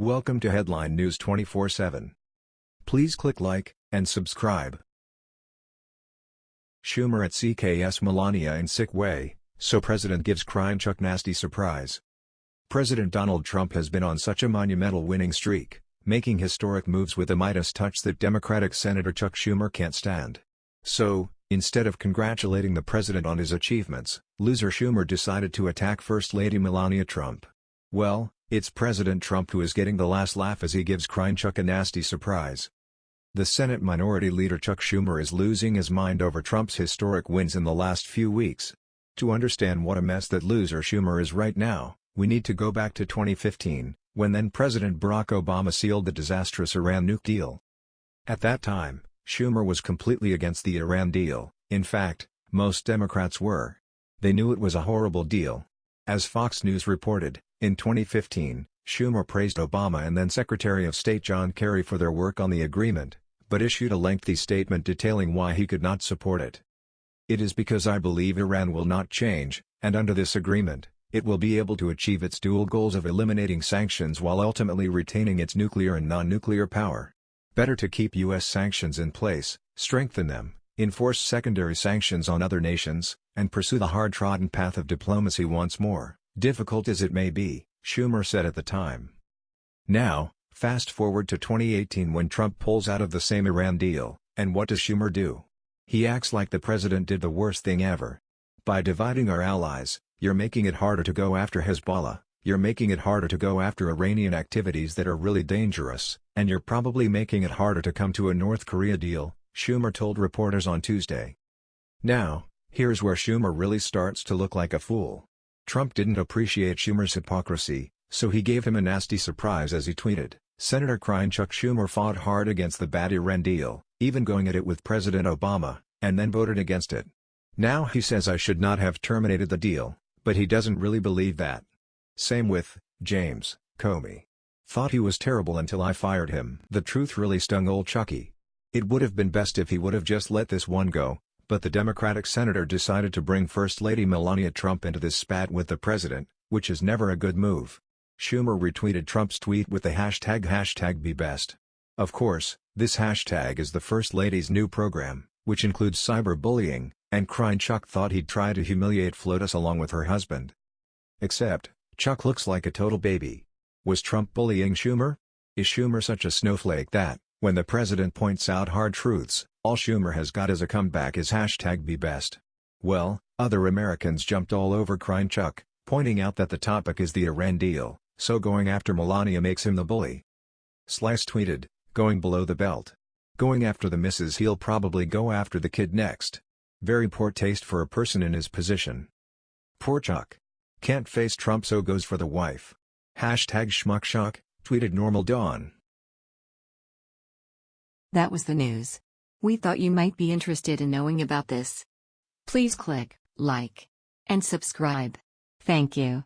Welcome to Headline News 24/7. Please click like and subscribe. Schumer at CKS Melania in sick way, so President gives Chuck nasty surprise. President Donald Trump has been on such a monumental winning streak, making historic moves with a Midas touch that Democratic Senator Chuck Schumer can't stand. So, instead of congratulating the president on his achievements, loser Schumer decided to attack First Lady Melania Trump. Well, it's President Trump who is getting the last laugh as he gives crying Chuck a nasty surprise. The Senate Minority Leader Chuck Schumer is losing his mind over Trump's historic wins in the last few weeks. To understand what a mess that loser Schumer is right now, we need to go back to 2015, when then-President Barack Obama sealed the disastrous Iran nuke deal. At that time, Schumer was completely against the Iran deal, in fact, most Democrats were. They knew it was a horrible deal. As Fox News reported, in 2015, Schumer praised Obama and then Secretary of State John Kerry for their work on the agreement, but issued a lengthy statement detailing why he could not support it. It is because I believe Iran will not change, and under this agreement, it will be able to achieve its dual goals of eliminating sanctions while ultimately retaining its nuclear and non-nuclear power. Better to keep U.S. sanctions in place, strengthen them, enforce secondary sanctions on other nations, and pursue the hard-trodden path of diplomacy once more difficult as it may be, Schumer said at the time. Now, fast forward to 2018 when Trump pulls out of the same Iran deal, and what does Schumer do? He acts like the president did the worst thing ever. By dividing our allies, you're making it harder to go after Hezbollah, you're making it harder to go after Iranian activities that are really dangerous, and you're probably making it harder to come to a North Korea deal, Schumer told reporters on Tuesday. Now, here's where Schumer really starts to look like a fool. Trump didn't appreciate Schumer's hypocrisy, so he gave him a nasty surprise as he tweeted, Senator crying Chuck Schumer fought hard against the bad Iran deal, even going at it with President Obama, and then voted against it. Now he says I should not have terminated the deal, but he doesn't really believe that. Same with, James, Comey. Thought he was terrible until I fired him. The truth really stung old Chucky. It would have been best if he would have just let this one go, but the Democratic senator decided to bring First Lady Melania Trump into this spat with the president, which is never a good move. Schumer retweeted Trump's tweet with the hashtag hashtag BeBest. Of course, this hashtag is the First Lady's new program, which includes cyberbullying, and crying Chuck thought he'd try to humiliate FLOTUS along with her husband. Except, Chuck looks like a total baby. Was Trump bullying Schumer? Is Schumer such a snowflake that, when the president points out hard truths, all Schumer has got as a comeback is hashtag BeBest. Well, other Americans jumped all over crying Chuck, pointing out that the topic is the Iran deal, so going after Melania makes him the bully. Slice tweeted, going below the belt. Going after the missus he'll probably go after the kid next. Very poor taste for a person in his position. Poor Chuck. Can't face Trump so goes for the wife. Hashtag schmuckshock, tweeted Normal Dawn. That was the news. We thought you might be interested in knowing about this. Please click like and subscribe. Thank you.